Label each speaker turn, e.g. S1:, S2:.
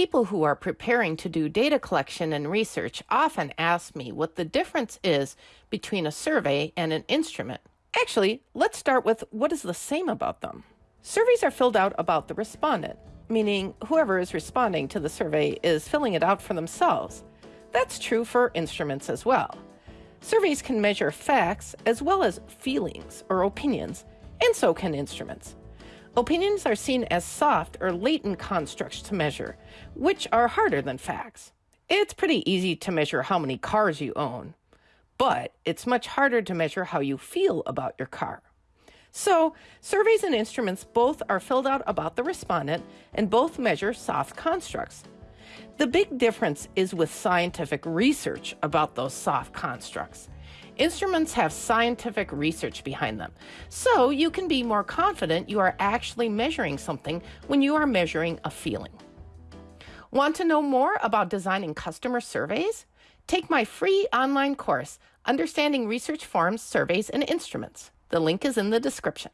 S1: People who are preparing to do data collection and research often ask me what the difference is between a survey and an instrument. Actually, let's start with what is the same about them. Surveys are filled out about the respondent, meaning whoever is responding to the survey is filling it out for themselves. That's true for instruments as well. Surveys can measure facts as well as feelings or opinions, and so can instruments. Opinions are seen as soft or latent constructs to measure, which are harder than facts. It's pretty easy to measure how many cars you own, but it's much harder to measure how you feel about your car. So, surveys and instruments both are filled out about the respondent and both measure soft constructs. The big difference is with scientific research about those soft constructs. Instruments have scientific research behind them, so you can be more confident you are actually measuring something when you are measuring a feeling. Want to know more about designing customer surveys? Take my free online course, Understanding Research Forms, Surveys, and Instruments. The link is in the description.